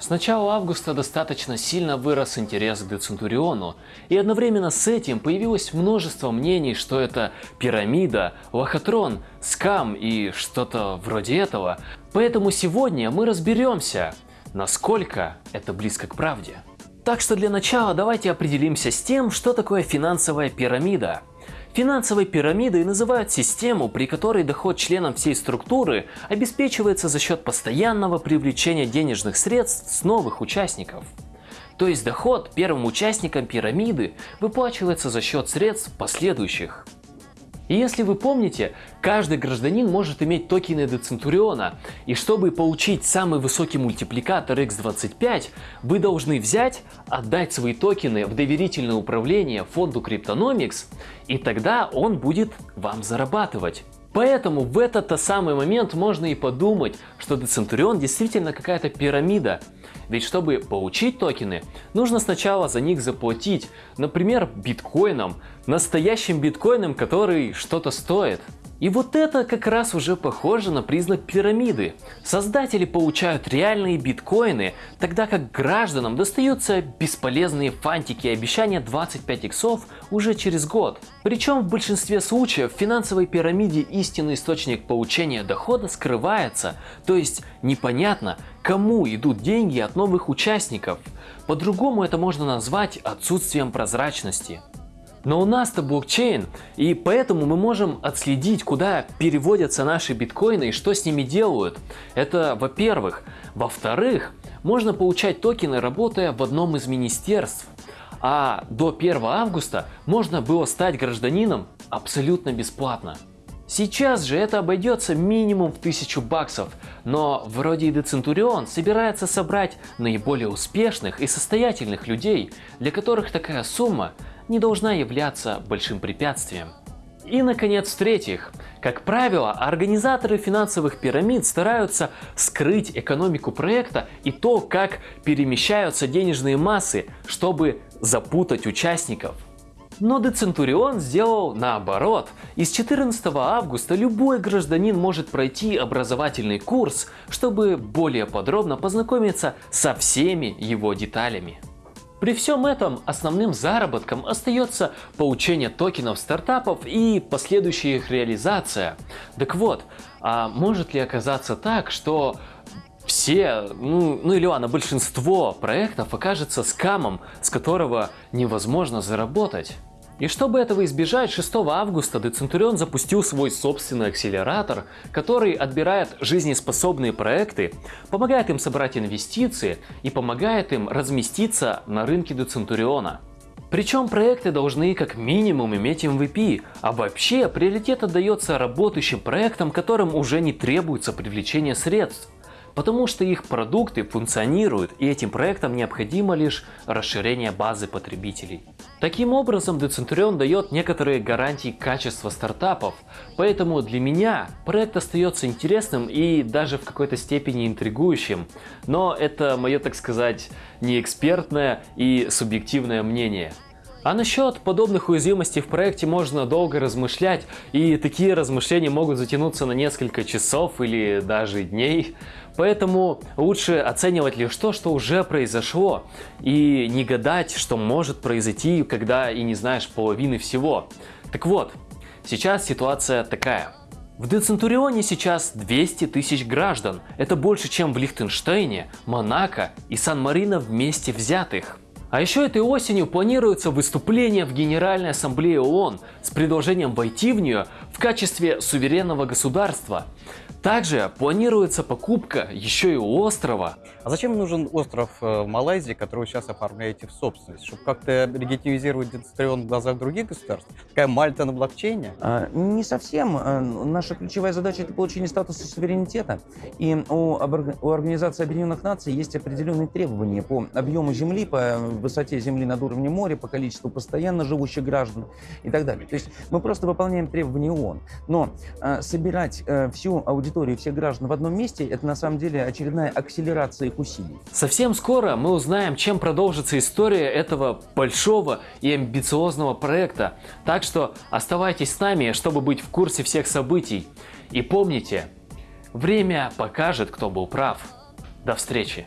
С начала августа достаточно сильно вырос интерес к Децентуриону, и одновременно с этим появилось множество мнений, что это пирамида, лохотрон, скам и что-то вроде этого. Поэтому сегодня мы разберемся, насколько это близко к правде. Так что для начала давайте определимся с тем, что такое финансовая пирамида. Финансовой пирамидой называют систему, при которой доход членам всей структуры обеспечивается за счет постоянного привлечения денежных средств с новых участников. То есть доход первым участникам пирамиды выплачивается за счет средств последующих. И если вы помните, каждый гражданин может иметь токены Децентуриона, и чтобы получить самый высокий мультипликатор x25, вы должны взять, отдать свои токены в доверительное управление фонду Cryptonomics, и тогда он будет вам зарабатывать. Поэтому в этот-то самый момент можно и подумать, что Децентурион действительно какая-то пирамида, ведь чтобы получить токены, нужно сначала за них заплатить, например, биткоином, настоящим биткоином, который что-то стоит. И вот это как раз уже похоже на признак пирамиды. Создатели получают реальные биткоины, тогда как гражданам достаются бесполезные фантики и обещания 25 иксов уже через год. Причем в большинстве случаев в финансовой пирамиде истинный источник получения дохода скрывается, то есть непонятно, кому идут деньги от новых участников. По-другому это можно назвать отсутствием прозрачности. Но у нас-то блокчейн, и поэтому мы можем отследить, куда переводятся наши биткоины и что с ними делают. Это во-первых. Во-вторых, можно получать токены, работая в одном из министерств. А до 1 августа можно было стать гражданином абсолютно бесплатно. Сейчас же это обойдется минимум в 1000 баксов, но вроде и Децентурион собирается собрать наиболее успешных и состоятельных людей, для которых такая сумма не должна являться большим препятствием. И, наконец, в-третьих, как правило, организаторы финансовых пирамид стараются скрыть экономику проекта и то, как перемещаются денежные массы, чтобы запутать участников. Но Децентурион сделал наоборот. И с 14 августа любой гражданин может пройти образовательный курс, чтобы более подробно познакомиться со всеми его деталями. При всем этом основным заработком остается получение токенов стартапов и последующая их реализация. Так вот, а может ли оказаться так, что все, ну, ну или ладно, большинство проектов окажется скамом, с которого невозможно заработать? И чтобы этого избежать, 6 августа Децентурион запустил свой собственный акселератор, который отбирает жизнеспособные проекты, помогает им собрать инвестиции и помогает им разместиться на рынке Децентуриона. Причем проекты должны как минимум иметь MVP, а вообще приоритет отдается работающим проектам, которым уже не требуется привлечение средств потому что их продукты функционируют и этим проектам необходимо лишь расширение базы потребителей. Таким образом, Decenturion дает некоторые гарантии качества стартапов, поэтому для меня проект остается интересным и даже в какой-то степени интригующим, но это мое, так сказать, неэкспертное и субъективное мнение. А насчет подобных уязвимостей в проекте можно долго размышлять, и такие размышления могут затянуться на несколько часов или даже дней. Поэтому лучше оценивать лишь то, что уже произошло, и не гадать, что может произойти, когда и не знаешь половины всего. Так вот, сейчас ситуация такая. В Децентурионе сейчас 200 тысяч граждан. Это больше, чем в Лихтенштейне, Монако и Сан-Марино вместе взятых. А еще этой осенью планируется выступление в Генеральной Ассамблее ООН с предложением войти в нее в качестве суверенного государства. Также планируется покупка еще и острова. А зачем нужен остров э, в Малайзии, который вы сейчас оформляете в собственность? Чтобы как-то легитимизировать Децентрион в глазах других государств? Такая Мальта на блокчейне? А, не совсем. А, наша ключевая задача – это получение статуса суверенитета. И у, у Организации Объединенных Наций есть определенные требования по объему земли, по высоте земли над уровнем моря, по количеству постоянно живущих граждан и так далее. То есть мы просто выполняем требования ООН. Но а, собирать а, всю аудиторию всех граждан в одном месте, это на самом деле очередная акселерация их усилий. Совсем скоро мы узнаем, чем продолжится история этого большого и амбициозного проекта. Так что оставайтесь с нами, чтобы быть в курсе всех событий. И помните, время покажет, кто был прав. До встречи!